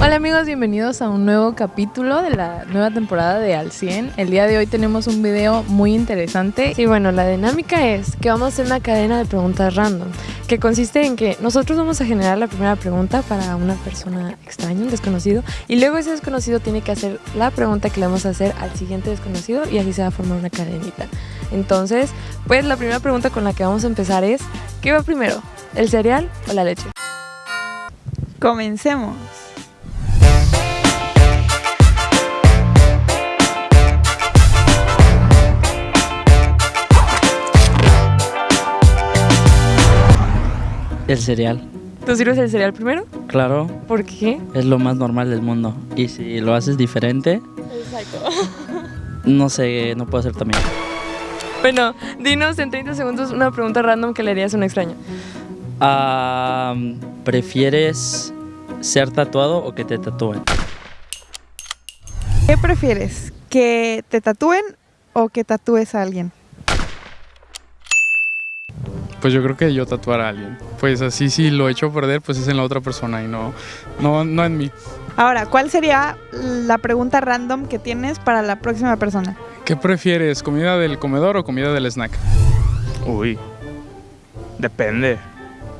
Hola amigos, bienvenidos a un nuevo capítulo de la nueva temporada de Al 100. El día de hoy tenemos un video muy interesante. Y bueno, la dinámica es que vamos a hacer una cadena de preguntas random, que consiste en que nosotros vamos a generar la primera pregunta para una persona extraña, un desconocido, y luego ese desconocido tiene que hacer la pregunta que le vamos a hacer al siguiente desconocido y así se va a formar una cadenita. Entonces, pues la primera pregunta con la que vamos a empezar es, ¿qué va primero? ¿El cereal o la leche? Comencemos. El cereal. ¿Tú sirves el cereal primero? Claro, ¿Por qué? es lo más normal del mundo. Y si lo haces diferente, no sé, no puedo hacer también. Bueno, dinos en 30 segundos una pregunta random que le harías a un extraño. Ah, ¿Prefieres ser tatuado o que te tatúen? ¿Qué prefieres? ¿Que te tatúen o que tatúes a alguien? Pues yo creo que yo tatuar a alguien. Pues así si lo echo a perder, pues es en la otra persona y no, no, no en mí. Ahora, ¿cuál sería la pregunta random que tienes para la próxima persona? ¿Qué prefieres, comida del comedor o comida del snack? Uy, depende.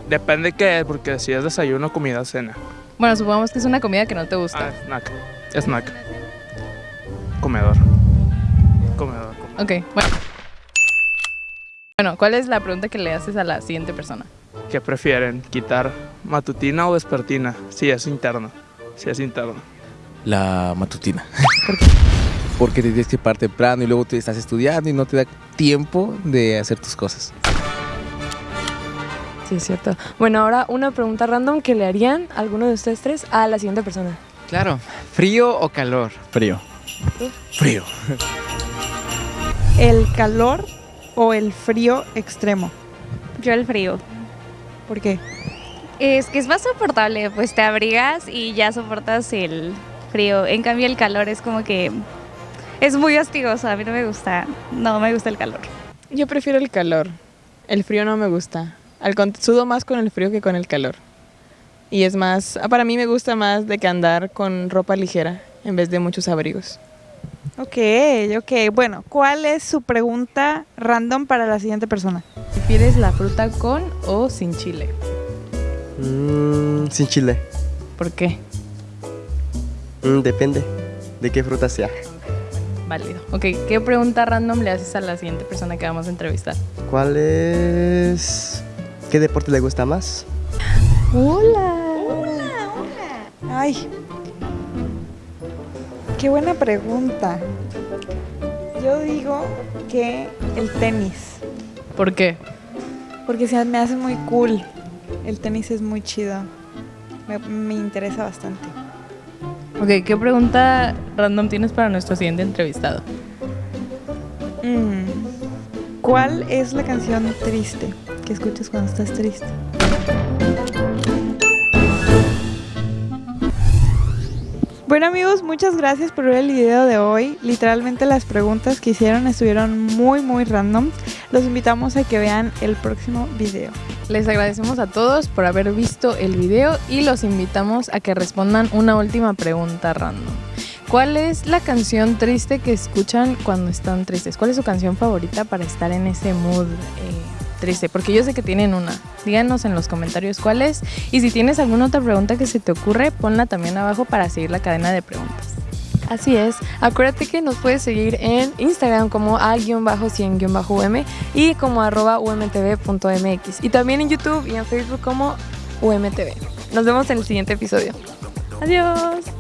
Depende qué, porque si es desayuno, comida, cena. Bueno, supongamos que es una comida que no te Ah, gusta. snack. Snack. Comedor. Comedor. comedor. Ok, bueno. Bueno, ¿cuál es la pregunta que le haces a la siguiente persona? ¿Qué prefieren? ¿Quitar matutina o vespertina? Si es interno. Si es interno. La matutina. Porque te tienes que parar temprano y luego te estás estudiando y no te da tiempo de hacer tus cosas. Sí, es cierto. Bueno, ahora una pregunta random que le harían alguno de ustedes tres a la siguiente persona. Claro, ¿frío o calor? Frío. Frío. ¿El calor o el frío extremo? Yo el frío. ¿Por qué? Es que es más soportable, pues te abrigas y ya soportas el frío. En cambio el calor es como que es muy hostigoso, a mí no me gusta, no me gusta el calor. Yo prefiero el calor. El frío no me gusta. Al sudo más con el frío que con el calor. Y es más, para mí me gusta más de que andar con ropa ligera en vez de muchos abrigos. Ok, ok. Bueno, ¿cuál es su pregunta random para la siguiente persona? ¿Prefieres la fruta con o sin chile? Mm, sin chile. ¿Por qué? Mm, depende de qué fruta sea. Válido. Ok, ¿qué pregunta random le haces a la siguiente persona que vamos a entrevistar? ¿Cuál es... ¿Qué deporte le gusta más? Hola. Ay. Qué buena pregunta. Yo digo que el tenis. ¿Por qué? Porque se me hace muy cool. El tenis es muy chido. Me, me interesa bastante. Ok, ¿qué pregunta random tienes para nuestro siguiente entrevistado? Mm. ¿Cuál es la canción triste que escuchas cuando estás triste? Bueno amigos, muchas gracias por ver el video de hoy. Literalmente las preguntas que hicieron estuvieron muy muy random. Los invitamos a que vean el próximo video. Les agradecemos a todos por haber visto el video y los invitamos a que respondan una última pregunta random. ¿Cuál es la canción triste que escuchan cuando están tristes? ¿Cuál es su canción favorita para estar en ese mood eh, triste? Porque yo sé que tienen una. Díganos en los comentarios cuál es. Y si tienes alguna otra pregunta que se te ocurre, ponla también abajo para seguir la cadena de preguntas. Así es. Acuérdate que nos puedes seguir en Instagram como a-100-um y como arroba umtv.mx. Y también en YouTube y en Facebook como umtv. Nos vemos en el siguiente episodio. Adiós.